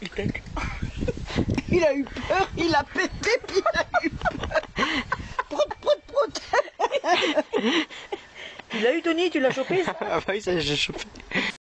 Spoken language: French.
Il a eu peur, il a pété, puis il a eu peur. Prout, prout, prout. Tu l'as eu Tony, tu l'as chopé Ah bah oui, ça j'ai chopé.